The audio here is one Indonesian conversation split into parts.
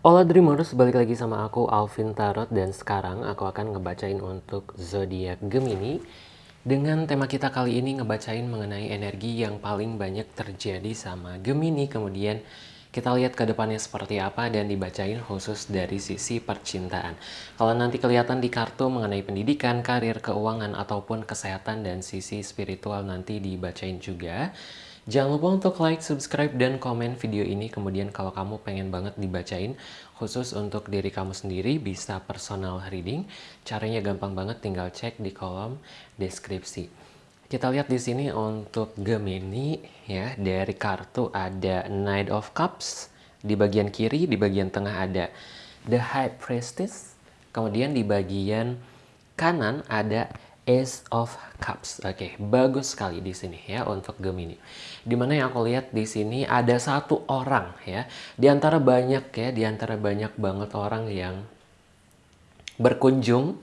Hola Dreamers, balik lagi sama aku Alvin Tarot dan sekarang aku akan ngebacain untuk zodiak Gemini dengan tema kita kali ini ngebacain mengenai energi yang paling banyak terjadi sama Gemini kemudian kita lihat ke depannya seperti apa dan dibacain khusus dari sisi percintaan. Kalau nanti kelihatan di kartu mengenai pendidikan, karir, keuangan, ataupun kesehatan dan sisi spiritual nanti dibacain juga. Jangan lupa untuk like, subscribe, dan komen video ini. Kemudian kalau kamu pengen banget dibacain, khusus untuk diri kamu sendiri, bisa personal reading. Caranya gampang banget, tinggal cek di kolom deskripsi. Kita lihat di sini untuk Gemini, ya dari kartu ada Knight of Cups. Di bagian kiri, di bagian tengah ada The High Priestess. Kemudian di bagian kanan ada Ace of Cups. Oke, okay, bagus sekali di sini ya untuk Gemini. Di mana yang aku lihat di sini ada satu orang ya, di antara banyak ya, di antara banyak banget orang yang berkunjung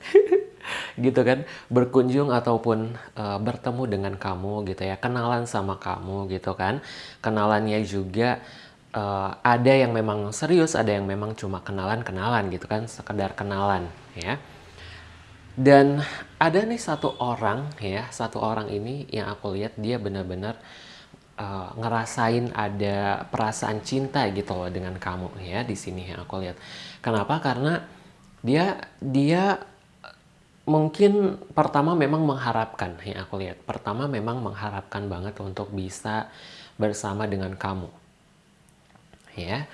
gitu kan? Berkunjung ataupun uh, bertemu dengan kamu gitu ya. Kenalan sama kamu gitu kan? Kenalannya juga uh, ada yang memang serius ada yang memang cuma kenalan kenalan gitu kan? Sekedar kenalan ya dan ada nih satu orang ya, satu orang ini yang aku lihat dia benar-benar uh, ngerasain ada perasaan cinta gitu loh dengan kamu ya di sini yang aku lihat. Kenapa? Karena dia dia mungkin pertama memang mengharapkan yang aku lihat. Pertama memang mengharapkan banget untuk bisa bersama dengan kamu. Ya.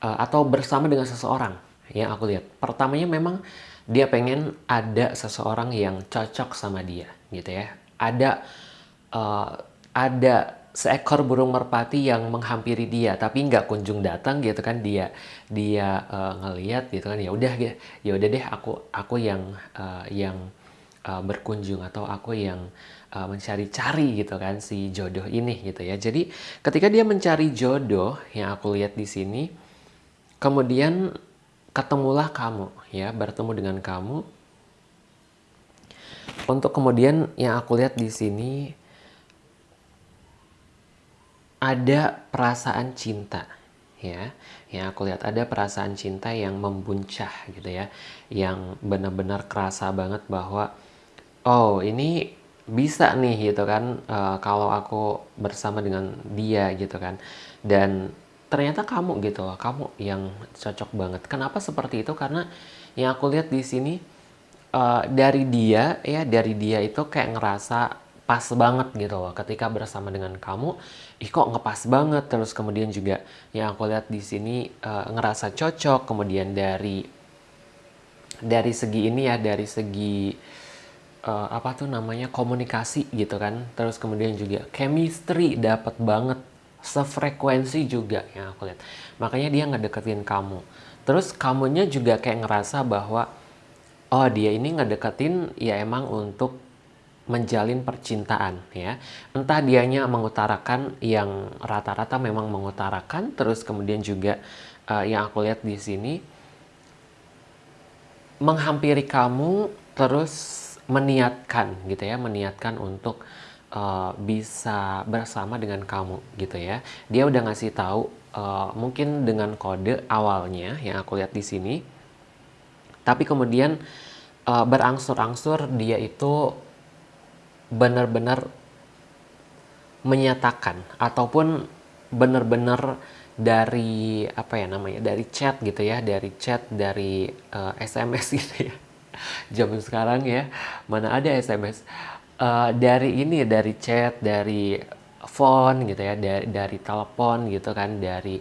Uh, atau bersama dengan seseorang yang aku lihat. Pertamanya memang dia pengen ada seseorang yang cocok sama dia gitu ya. Ada uh, ada seekor burung merpati yang menghampiri dia tapi nggak kunjung datang gitu kan. Dia dia uh, ngeliat gitu kan. Ya udah ya udah deh aku aku yang uh, yang uh, berkunjung atau aku yang uh, mencari-cari gitu kan si jodoh ini gitu ya. Jadi ketika dia mencari jodoh yang aku lihat di sini kemudian ketemulah kamu ya bertemu dengan kamu. Untuk kemudian yang aku lihat di sini ada perasaan cinta ya. Yang aku lihat ada perasaan cinta yang membuncah gitu ya yang benar-benar kerasa banget bahwa oh ini bisa nih gitu kan uh, kalau aku bersama dengan dia gitu kan. Dan ternyata kamu gitu loh, kamu yang cocok banget. Kenapa seperti itu? Karena yang aku lihat di sini uh, dari dia ya, dari dia itu kayak ngerasa pas banget gitu loh ketika bersama dengan kamu. Ih kok ngepas banget? Terus kemudian juga yang aku lihat di sini uh, ngerasa cocok. Kemudian dari dari segi ini ya dari segi uh, apa tuh namanya komunikasi gitu kan. Terus kemudian juga chemistry dapat banget sefrekuensi juga yang aku lihat. Makanya dia ngedeketin kamu. Terus kamunya juga kayak ngerasa bahwa oh dia ini ngedeketin ya emang untuk menjalin percintaan ya. Entah dianya mengutarakan yang rata-rata memang mengutarakan terus kemudian juga uh, yang aku lihat di sini menghampiri kamu terus meniatkan gitu ya meniatkan untuk uh, bisa bersama dengan kamu gitu ya. Dia udah ngasih tahu uh, mungkin dengan kode awalnya yang aku lihat di sini. Tapi kemudian uh, berangsur-angsur dia itu benar-benar menyatakan ataupun benar-benar dari apa ya namanya dari chat gitu ya dari chat dari uh, SMS gitu ya zaman sekarang ya mana ada SMS uh, dari ini dari chat, dari phone gitu ya, dari dari telepon gitu kan, dari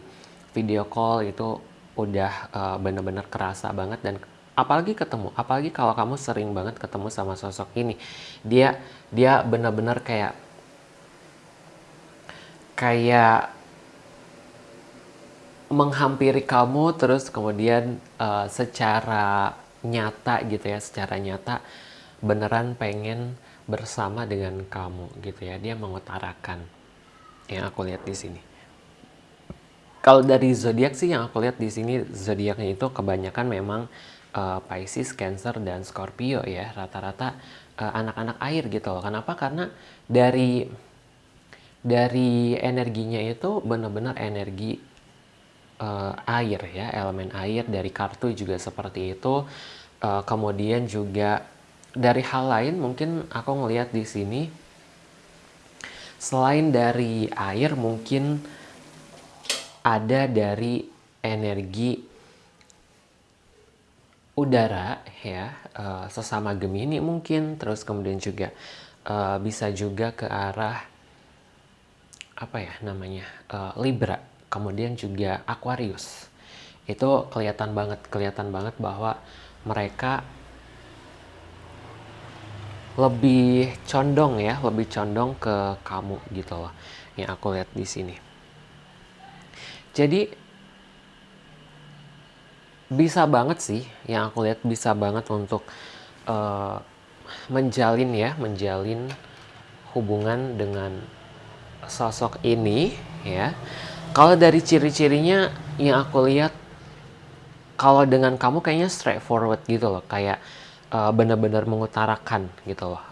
video call itu udah uh, bener-bener kerasa banget dan apalagi ketemu, apalagi kalau kamu sering banget ketemu sama sosok ini, dia dia bener-bener kayak kayak menghampiri kamu terus kemudian uh, secara nyata gitu ya, secara nyata beneran pengen bersama dengan kamu gitu ya. Dia mengutarakan yang aku lihat di sini. Kalau dari zodiak sih yang aku lihat di sini zodiaknya itu kebanyakan memang uh, Pisces, Cancer dan Scorpio ya. Rata-rata uh, anak-anak air gitu loh. Kenapa? Karena dari dari energinya itu benar-benar energi uh, air ya, elemen air dari kartu juga seperti itu. Uh, kemudian juga dari hal lain mungkin aku ngelihat di sini selain dari air mungkin ada dari energi udara ya uh, sesama Gemini mungkin terus kemudian juga uh, bisa juga ke arah apa ya namanya uh, Libra kemudian juga Aquarius. Itu kelihatan banget kelihatan banget bahwa mereka lebih condong ya lebih condong ke kamu gitu loh yang aku lihat di sini. Jadi bisa banget sih yang aku lihat bisa banget untuk uh, menjalin ya menjalin hubungan dengan sosok ini ya. Kalau dari ciri-cirinya yang aku lihat kalau dengan kamu kayaknya straightforward gitu loh kayak uh, benar-benar mengutarakan gitu loh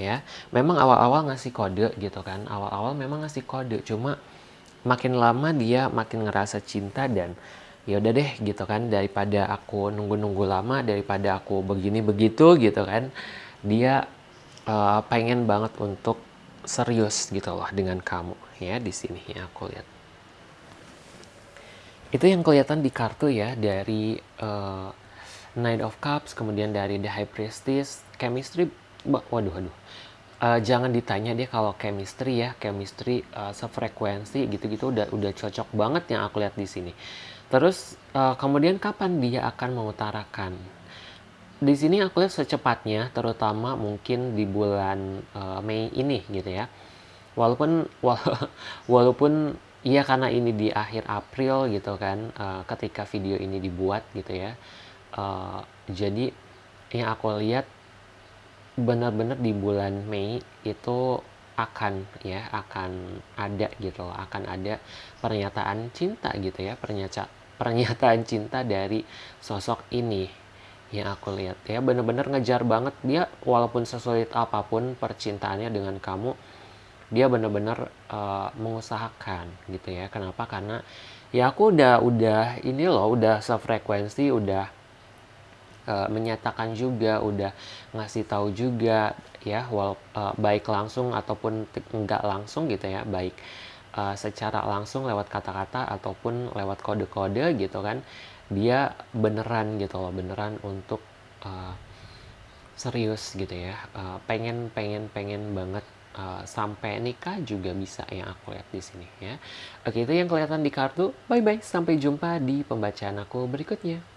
ya. Memang awal-awal ngasih kode gitu kan awal-awal memang ngasih kode cuma makin lama dia makin ngerasa cinta dan ya udah deh gitu kan daripada aku nunggu-nunggu lama daripada aku begini begitu gitu kan dia uh, pengen banget untuk serius gitu loh dengan kamu ya di sini ya aku lihat. Itu yang kelihatan di kartu ya dari uh, Knight of Cups kemudian dari The High Priestess chemistry waduh waduh uh, jangan ditanya dia kalau chemistry ya chemistry uh, sefrekuensi gitu-gitu udah udah cocok banget yang aku lihat di sini Terus uh, kemudian kapan dia akan mengutarakan? Di sini aku lihat secepatnya, terutama mungkin di bulan uh, Mei ini gitu ya. Walaupun wala walaupun ya karena ini di akhir April gitu kan, uh, ketika video ini dibuat gitu ya. Uh, jadi yang aku lihat benar-benar di bulan Mei itu akan ya akan ada gitu akan ada pernyataan cinta gitu ya pernyataan pernyataan cinta dari sosok ini yang aku lihat. Ya bener-bener ngejar banget. Dia walaupun sesulit apa pun percintaannya dengan kamu dia bener-bener uh, mengusahakan gitu ya. Kenapa? Karena ya aku udah udah ini loh udah sefrekuensi udah uh, menyatakan juga udah ngasih tahu juga ya wal uh, baik langsung ataupun enggak langsung gitu ya baik uh, secara langsung lewat kata-kata ataupun lewat kode-kode gitu kan dia beneran gitu loh beneran untuk uh, serius gitu ya uh, pengen pengen pengen banget uh, sampai nikah juga bisa yang aku lihat di sini ya. Oke itu yang kelihatan di kartu. Bye bye sampai jumpa di pembacaan aku berikutnya